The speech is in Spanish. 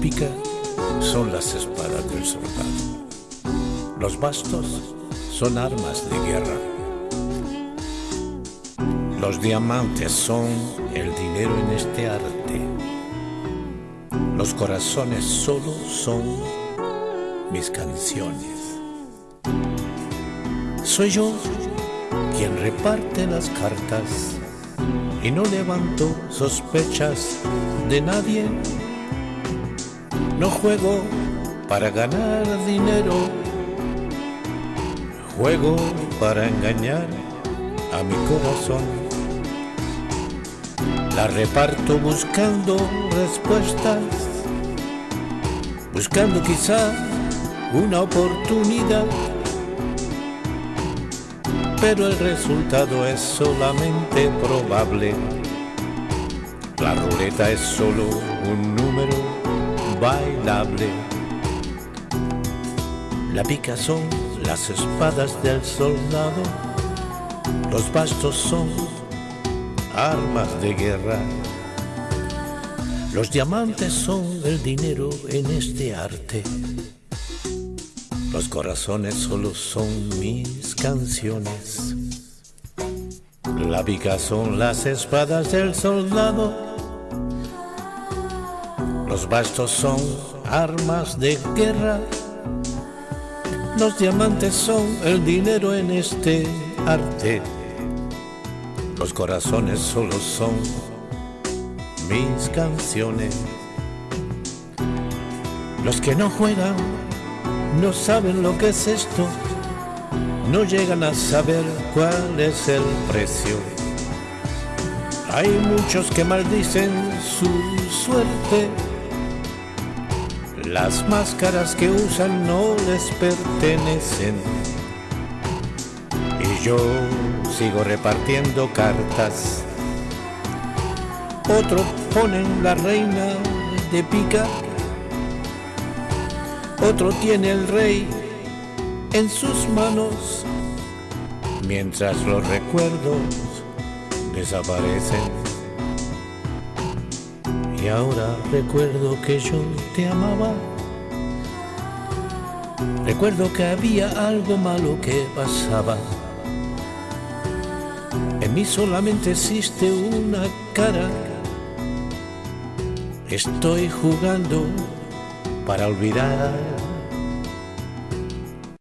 pica son las espadas del soldado. Los bastos son armas de guerra. Los diamantes son el dinero en este arte. Los corazones solo son mis canciones. Soy yo quien reparte las cartas y no levanto sospechas de nadie. No juego para ganar dinero, juego para engañar a mi corazón. La reparto buscando respuestas, buscando quizá una oportunidad pero el resultado es solamente probable. La ruleta es solo un número bailable. La pica son las espadas del soldado, los bastos son armas de guerra. Los diamantes son el dinero en este arte. Los corazones solo son mis canciones. La pica son las espadas del soldado. Los bastos son armas de guerra. Los diamantes son el dinero en este arte. Los corazones solo son mis canciones. Los que no juegan no saben lo que es esto, no llegan a saber cuál es el precio. Hay muchos que maldicen su suerte, las máscaras que usan no les pertenecen. Y yo sigo repartiendo cartas. Otro ponen la reina de pica otro tiene el rey en sus manos, mientras los recuerdos desaparecen. Y ahora recuerdo que yo te amaba. Recuerdo que había algo malo que pasaba. En mí solamente existe una cara. Estoy jugando para olvidar